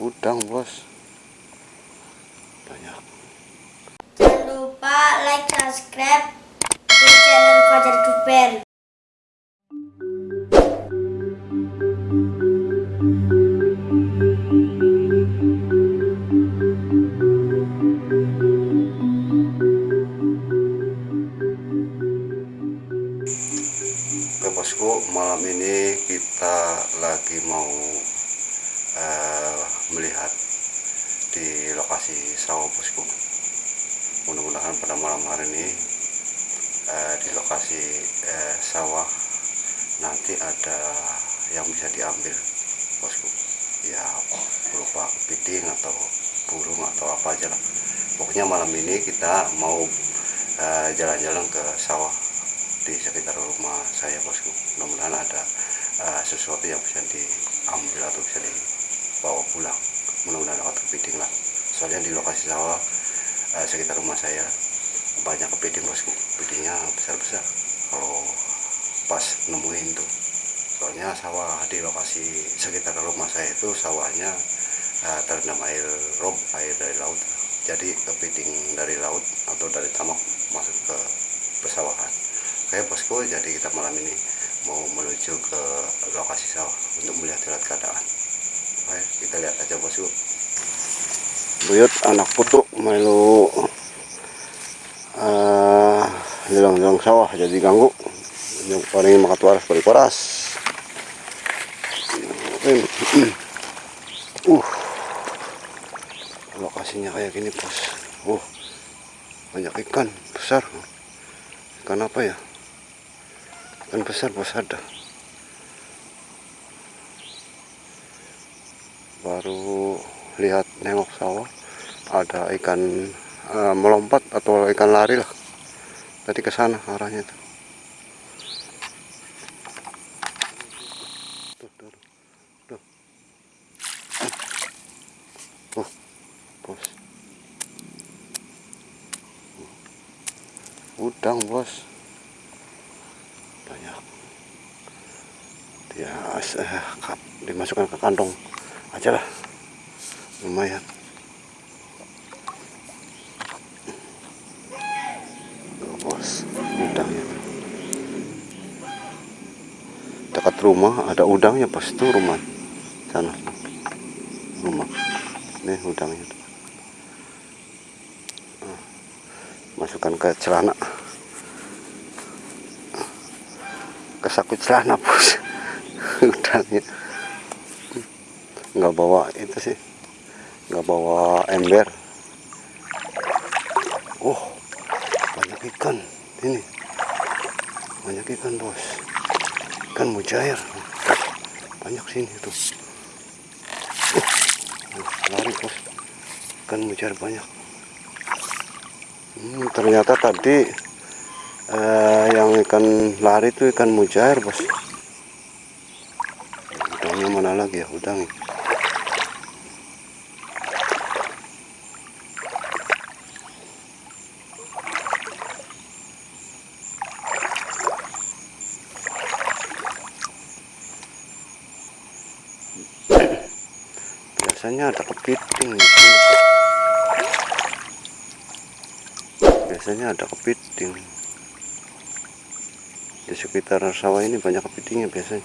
Udang bos. Sawah nanti ada yang bisa diambil bosku. Ya berupa kepiting atau burung atau apa aja lah. Pokoknya malam ini kita mau eh, jalan-jalan ke sawah di sekitar rumah saya bosku. Mudah-mudahan ada uh, sesuatu yang bisa diambil atau bisa dibawa pulang. Mudah-mudahan dapat kepiting lah. Soalnya di lokasi sawah uh, sekitar rumah saya banyak kepiting bosku. Kepitingnya besar-besar. Kalau pas nemuin tuh soalnya sawah di lokasi sekitar rumah saya itu sawahnya uh, terendam air rob air dari laut jadi kepiting dari laut atau dari tamak masuk ke pesawahan Oke bosku, jadi kita malam ini mau menuju ke lokasi sawah untuk melihat lihat keadaan. Oke, kita lihat aja bosku. Buyut anak putu melu uh, hilang-hilang sawah jadi ganggu. Yang paling makan waras balik waras. Uh, lokasinya kayak gini bos. Uh, banyak ikan besar. Ikan apa ya? ikan besar bos ada baru lihat nengok sawah ada ikan uh, melompat atau ikan lari lah tadi ke sana arahnya. Tuh, tuh, tuh. Oh, bos. Udang bos. ya eh, dimasukkan ke kantong aja lah. Lumayan. Bos. Udangnya. Dekat rumah ada udangnya pas itu rumah. Sana ini udangnya ah, masukkan ke celana. Kesakut celana bos. Udangnya nggak bawa itu sih. Nggak bawa ember. Oh banyak ikan. Ini. Banyak ikan bos. Ikan mujair. Banyak sini tuh. uh, lari bos. Ikan mujair banyak. Hmm, ternyata tadi eh, yang ikan lari itu ikan mujair bos. Mana lagi ya? Udang biasanya ada kepiting biasanya ada kepiting. Di sekitar sawah ini banyak kepitingnya biasanya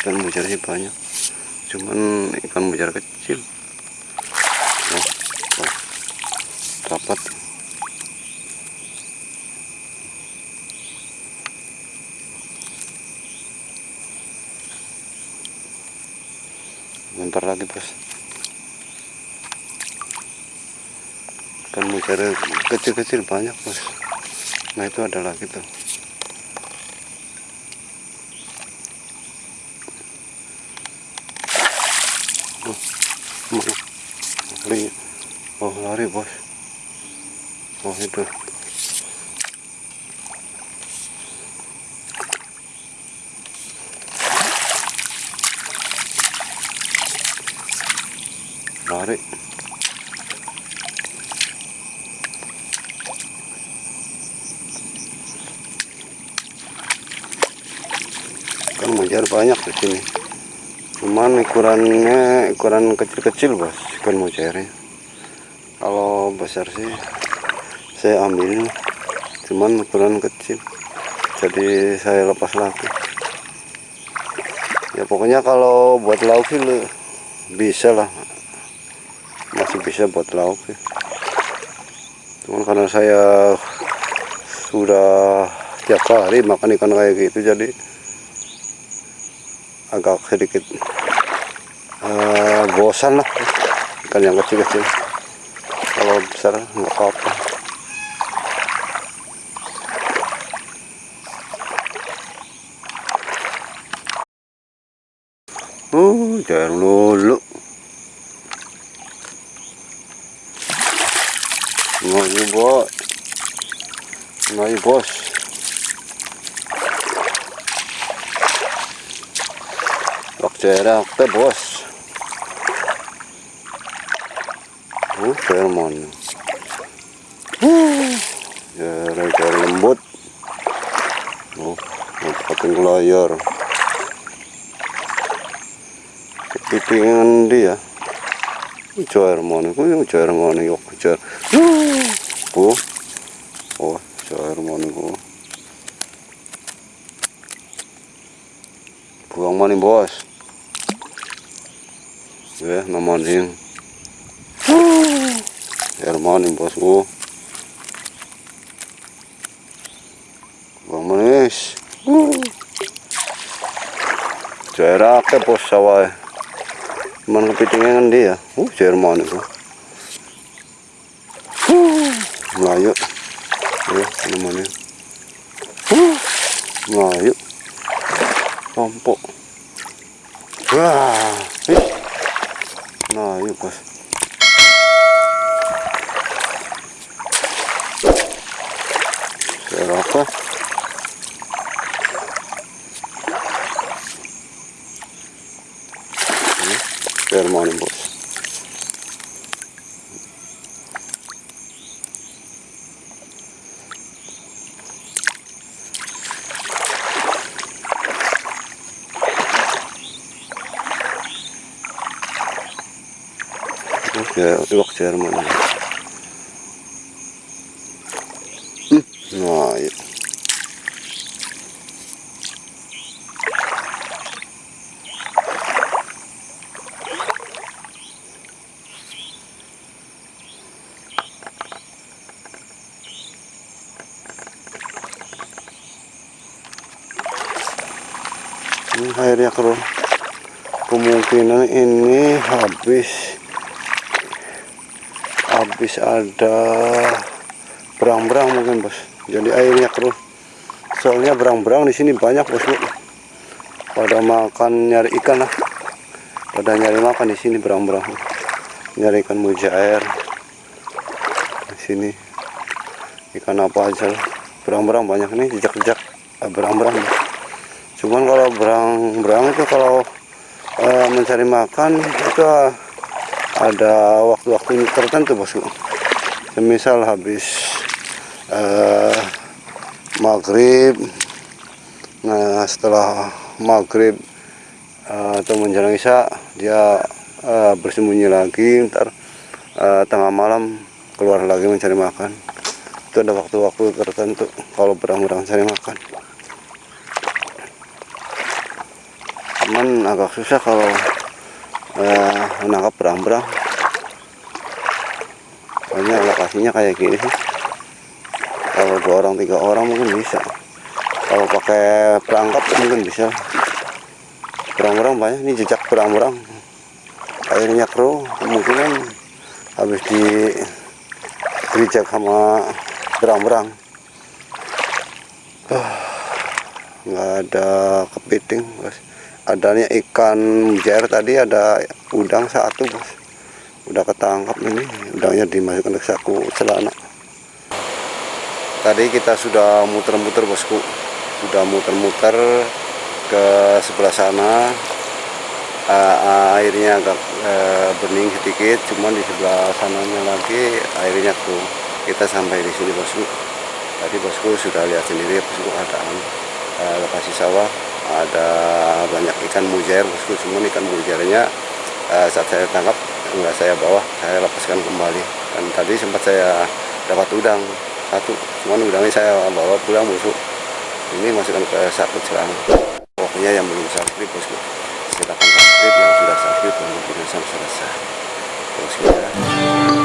ikan mujairnya banyak. Cuman ikan mujair kecil. Oh, oh. dapat. Bentar lagi bos. Ikan mujair kecil-kecil banyak bos. Nah itu ada lagi tuh Mana? lari lari bos oh itu lari kan mujar banyak di sini. Cuman ukurannya ukuran kecil-kecil bos ikan mujairnya kalau besar sih saya ambil. Cuman ukuran kecil. Jadi saya lepas lagi. Ya pokoknya kalau buat lauk sih bisa lah. Masih bisa buat lauk sih. Cuman karena saya sudah tiap hari makan ikan kayak gitu jadi agak sedikit eh, bosan lah. Ikan yang kecil-kecil kalau besar nggak apa-apa. Uh jangan lulu. Ngayu bos. Ngayu bos. Waktu teh bos Fairmont Uh, Jari-jari lembut Oh, pakai layar Kepitingan dia Joir mana? Ku joir mana? Yok joir. Bu. Oh, joir mana ku? Buang mana bos? Ya. Joir mana bos ku? Buang mana is? Joir akeh bos sawah. Cuman kepitingan dia. Uh, Jerman itu. Uh, Melayu. Ya, namanya. Uh, Melayu. Pompok. Wah, ih. Melayu, bos. Saya apa? Jerman bos. Oke, iwak Jerman. Hmm, nah, iya. Airnya keruh kemungkinan ini habis. Habis ada berang-berang mungkin bos. Jadi airnya keruh soalnya berang-berang di sini banyak bos bu. Pada makan nyari ikan lah. Pada nyari makan di sini berang-berang nyari ikan mujair di sini. Ikan apa aja berang-berang banyak nih jejak-jejak. Berang-berang cuman kalau berang-berang itu kalau eh, mencari makan itu eh, ada waktu-waktu tertentu bosku semisal habis eh, maghrib nah setelah maghrib eh, atau menjelang isya dia eh, bersembunyi lagi ntar eh, tengah malam keluar lagi mencari makan. Itu ada waktu-waktu tertentu kalau berang-berang cari makan cuman agak susah kalau eh, menangkap berang-berang. Soalnya lokasinya kayak gini sih. Kalau dua orang tiga orang mungkin bisa. Kalau pakai perangkap mungkin bisa. Berang-berang banyak ini jejak berang-berang. Airnya keruh kemungkinan habis di gerijak sama berang-berang. Ah, nggak ada kepiting adanya ikan mujair tadi ada udang satu bos udah ketangkap ini udangnya dimasukkan ke saku celana. Tadi kita sudah muter-muter bosku. Sudah muter-muter ke sebelah sana. Eh, airnya agak eh, bening sedikit cuman di sebelah sananya lagi airnya tuh. Kita sampai di sini bosku. Tadi bosku sudah lihat sendiri bosku keadaan eh, lokasi sawah ada banyak ikan mujair bosku semua ikan mujairnya eh, saat saya tangkap enggak saya bawa saya lepaskan kembali. Dan tadi sempat saya dapat udang satu. Cuman udangnya saya bawa pulang bosku. Ini masukkan ke satu celana pokoknya yang belum subscribe bosku. Silakan subscribe yang sudah subscribe dan sampai selesai bosku ya.